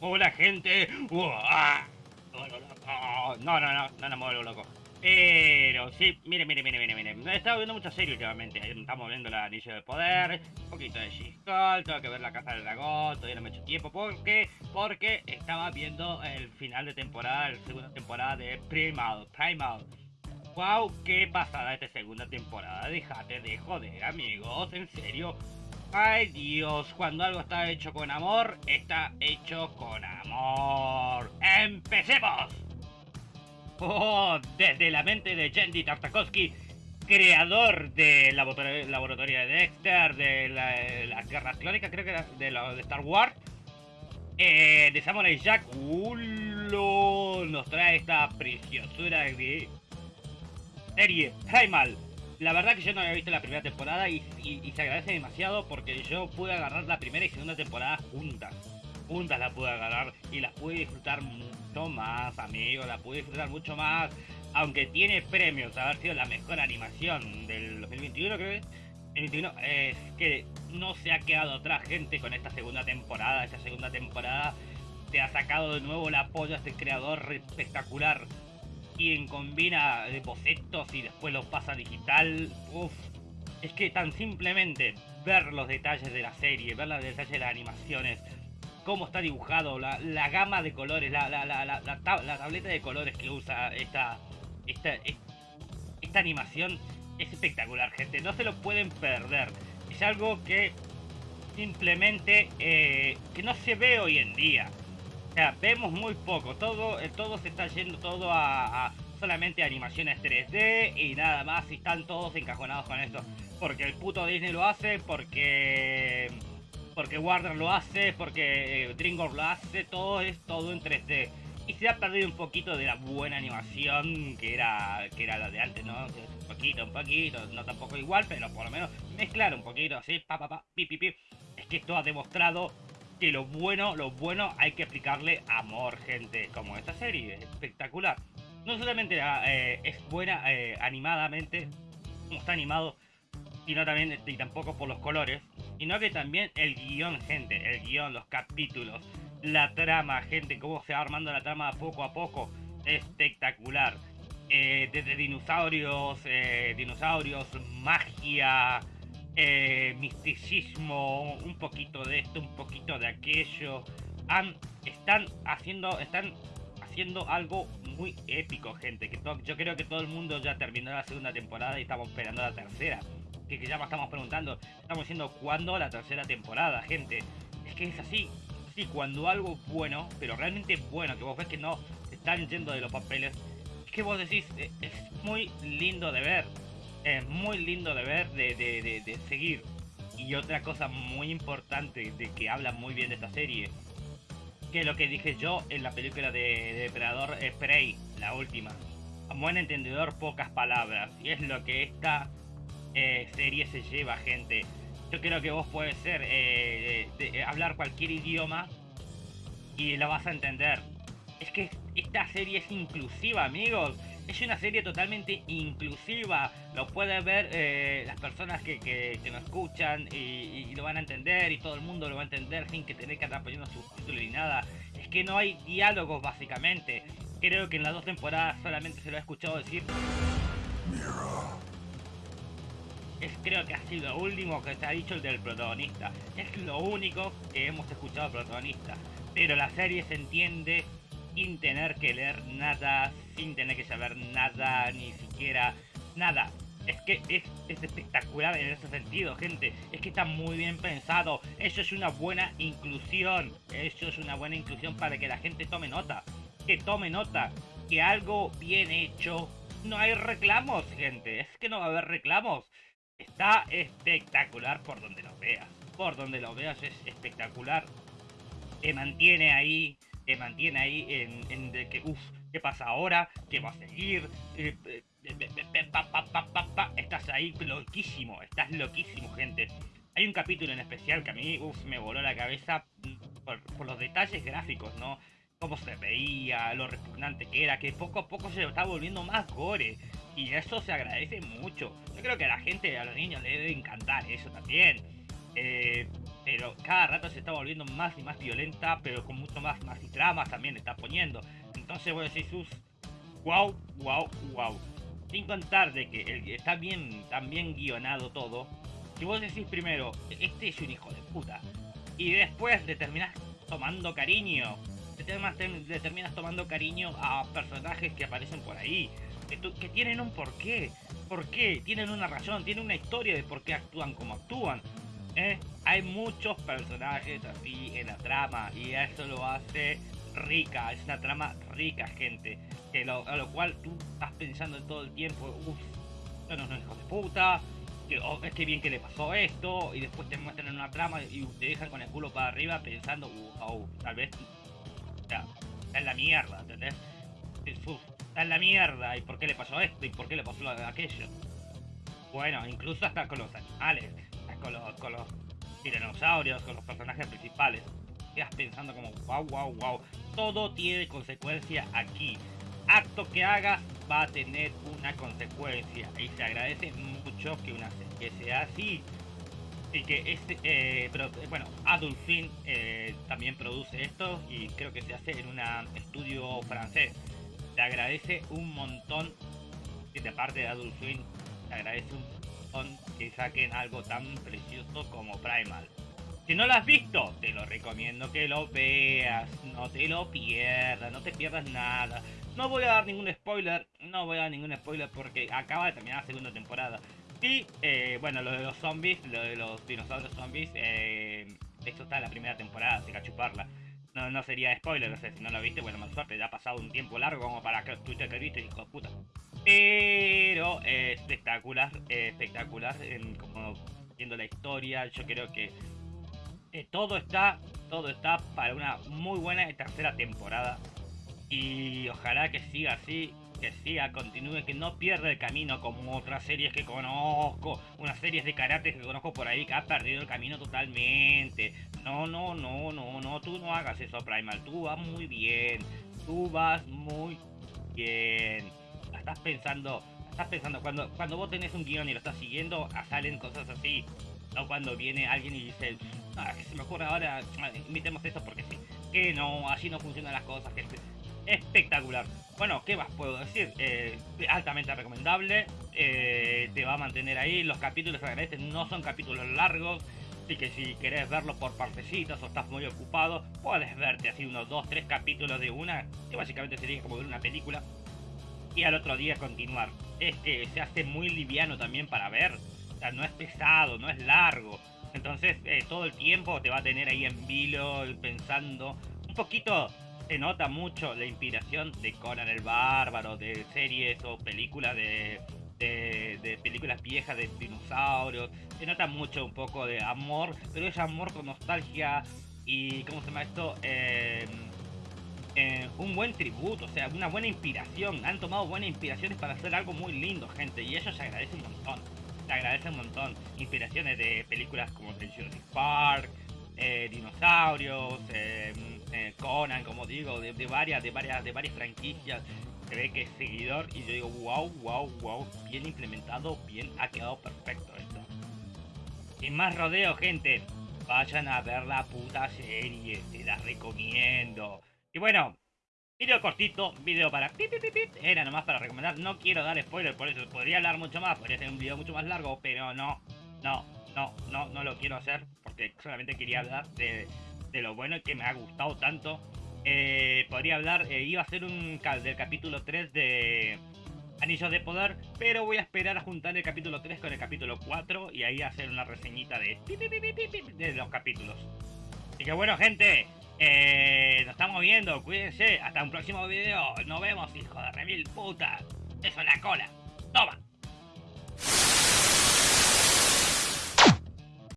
Hola gente. No, no, no, no, no me vuelvo loco. Pero sí, mire, mire, mire, mire, mire. He estado viendo mucha serie últimamente. Estamos viendo la Anillo de Poder, un poquito de she tengo que ver la Casa del Dragón, todavía no me he hecho tiempo. porque Porque estaba viendo el final de temporada, la segunda temporada de Primal. Primal. Wow, qué pasada esta segunda temporada. Déjate de joder, amigos. En serio. Ay Dios, cuando algo está hecho con amor, está hecho con amor. ¡Empecemos! Oh, desde la mente de Jendy Tartakovsky, creador del laboratorio de Dexter, de las guerras clónicas, creo que era de, de Star Wars, eh, de Samurai Jack, nos trae esta preciosura de serie Primal. La verdad que yo no había visto la primera temporada y, se agradece demasiado porque yo pude agarrar la primera y segunda temporada juntas. Juntas la pude agarrar y las pude disfrutar mucho más, amigos. La pude disfrutar mucho más. Aunque tiene premios haber sido la mejor animación del 2021, creo que es que no se ha quedado atrás gente con esta segunda temporada. Esta segunda temporada te ha sacado de nuevo la apoyo a este creador espectacular quien combina bocetos y después los pasa digital. Uf, es que tan simplemente ver los detalles de la serie, ver los detalles de las animaciones, cómo está dibujado, la, gama de colores, la, la, tableta de colores que usa esta, esta, esta animación es espectacular, gente. No se lo pueden perder. Es algo que simplemente eh, que no se ve hoy en día sea, vemos muy poco. Todo, eh, todo se está yendo todo a, solamente animaciones 3D y nada más. Y están todos encajonados con esto. Porque el puto Disney lo hace, porque porque Warner lo hace, porque eh, DreamWorks lo hace. Todo es todo en 3D. Y se ha perdido un poquito de la buena animación que era que era la de antes, ¿no? Un poquito, un poquito, no tampoco igual, pero por lo menos mezclar un poquito así, pa pa pa, pi pi pi. Es que esto ha demostrado que lo bueno, lo bueno hay que aplicarle amor, gente, como esta serie, espectacular. No solamente ah, eh, es buena eh, animadamente, como está animado, sino también, y tampoco por los colores, sino que también el guion, gente, el guion, los capítulos, la trama, gente, cómo se va armando la trama poco a poco, espectacular. Eh, desde dinosaurios, dinosaurios, magia, eh, misticismo, un poquito de esto, un poquito de aquello. Han, están haciendo, están haciendo algo muy épico, gente. Que yo creo que todo el mundo ya terminó la segunda temporada y estamos esperando la tercera. Que, ya nos estamos preguntando, estamos diciendo cuándo la tercera temporada, gente. Es que es así, sí, cuando algo bueno, pero realmente bueno, que vos ves que no están yendo de los papeles, es que vos decís, eh, es muy lindo de ver es muy lindo de ver, de, seguir. Y otra cosa muy importante de que habla muy bien de esta serie, que lo que dije yo en la película de, Depredador Prey, la última. A buen entendedor, pocas palabras. Y es lo que esta eh, serie se lleva, gente. Yo creo que vos puedes ser, eh, hablar cualquier idioma y la vas a entender. Es que esta serie es inclusiva, amigos es una serie totalmente inclusiva. Lo pueden ver eh, las personas que, que, nos escuchan y, lo van a entender y todo el mundo lo va a entender sin que tener que andar poniendo subtítulos ni nada. Es que no hay diálogos básicamente. Creo que en las dos temporadas solamente se lo ha escuchado decir. Es creo que ha sido lo último que se ha dicho el del protagonista. Es lo único que hemos escuchado del protagonista. Pero la serie se entiende sin tener que leer nada, sin tener que saber nada, ni siquiera nada. Es que es, espectacular en ese sentido, gente. Es que está muy bien pensado. Eso es una buena inclusión. Eso es una buena inclusión para que la gente tome nota. Que tome nota. Que algo bien hecho. No hay reclamos, gente. Es que no va a haber reclamos. Está espectacular por donde lo veas. Por donde lo veas es espectacular. Te mantiene ahí te mantiene ahí en, de que, uff, ¿qué pasa ahora? ¿Qué va a seguir? estás ahí loquísimo, estás loquísimo, gente. Hay un capítulo en especial que a mí, uff, me voló la cabeza por, los detalles gráficos, ¿no? Cómo se veía, lo repugnante que era, que poco a poco se está volviendo más gore. Y eso se agradece mucho. Yo creo que a la gente, a los niños, le debe encantar eso también. Eh, pero cada rato se está volviendo más y más violenta, pero con mucho más, más y tramas también está poniendo. Entonces voy a decir sus, wow, wow, wow. Sin contar de que está bien, tan guionado todo, si vos decís primero, este es un hijo de puta, y después le terminás tomando cariño, terminas tomando cariño a personajes que aparecen por ahí, que, que tienen un porqué, por qué, tienen una razón, tienen una historia de por qué actúan como actúan. ¿eh? Hay muchos personajes así en la trama y eso lo hace rica, es una trama rica, gente. Que a lo cual tú estás pensando todo el tiempo, uff, no, no, hijo de puta, que, oh, es que bien que le pasó esto, y después te muestran una trama y te dejan con el culo para arriba pensando, uh, oh, tal vez, está en la mierda, ¿entendés? está en la mierda, y por qué le pasó esto, y por qué le pasó aquello. Bueno, incluso hasta con los animales, con los, con los dinosaurios, con los personajes principales. Pensando como, wow, wow, wow. Todo tiene consecuencia aquí. Acto que hagas va a tener una consecuencia. Y se agradece mucho que una que sea así. Y que este, eh, pero bueno, Adult Film eh, también produce esto y creo que se hace en un estudio francés. Se agradece un montón, y de parte de Adult Film, se agradece un que saquen algo tan precioso como Primal. Si no lo has visto, te lo recomiendo que lo veas, no te lo pierdas, no te pierdas nada. No voy a dar ningún spoiler, no voy a dar ningún spoiler porque acaba de terminar la segunda temporada. Y, eh, bueno, lo de los zombies, lo de los dinosaurios zombies, eh, esto está en la primera temporada, así que a chuparla. No, no sería spoiler, no sé, si no lo viste, bueno, más suerte, ya ha pasado un tiempo largo como para que Twitter que viste, hijo de puta. Pero espectacular, espectacular, como viendo la historia, yo creo que eh, todo está, todo está para una muy buena tercera temporada. Y ojalá que siga así, que siga, continúe, que no pierda el camino como otras series que conozco, unas series de karate que conozco por ahí que ha perdido el camino totalmente. No, no, no, no, no, tú no hagas eso, Primal, tú vas muy bien, tú vas muy bien estás pensando, estás pensando, cuando, cuando vos tenés un guion y lo estás siguiendo, salen cosas así. No cuando viene alguien y dice, ah, que se me ocurre ahora, invitemos esto porque sí. Que no, así no funcionan las cosas, gente. Espectacular. Bueno, ¿qué más puedo decir? Eh, altamente recomendable. Eh, te va a mantener ahí. Los capítulos agradecen, no son capítulos largos. Así que si querés verlo por partecitas o estás muy ocupado, puedes verte así unos 2-3 capítulos de una, que básicamente sería como ver una película y al otro día continuar. Es que se hace muy liviano también para ver. No es pesado, no es largo. Entonces eh, todo el tiempo te va a tener ahí en vilo pensando. Un poquito se nota mucho la inspiración de Conan el Bárbaro, de series o películas de, de, películas viejas de dinosaurios. Se nota mucho un poco de amor, pero es amor con nostalgia y, ¿cómo se llama esto? Eh, eh, un buen tributo, o sea, una buena inspiración. Han tomado buenas inspiraciones para hacer algo muy lindo, gente, y eso se agradece un montón. Se agradece un montón. Inspiraciones de películas como The Jurassic Park, eh, dinosaurios, eh, Conan, como digo, de, varias, de varias, de varias franquicias. Se ve que es seguidor y yo digo, wow, wow, wow, bien implementado, bien, ha quedado perfecto esto. Sin más rodeo, gente, vayan a ver la puta serie, te la recomiendo. Y bueno, video cortito, video para era nomás para recomendar. No quiero dar spoiler, por eso podría hablar mucho más, podría ser un video mucho más largo, pero no, no, no, no, no lo quiero hacer porque solamente quería hablar de, lo bueno que me ha gustado tanto. Eh, podría hablar, eh, iba a ser un del capítulo 3 de Anillos de Poder, pero voy a esperar a juntar el capítulo 3 con el capítulo 4 y ahí hacer una reseñita de, de los capítulos. Así que bueno, gente, eh, nos estamos viendo, cuídense. Hasta un próximo video. Nos vemos, hijo de remil puta. Eso en la cola.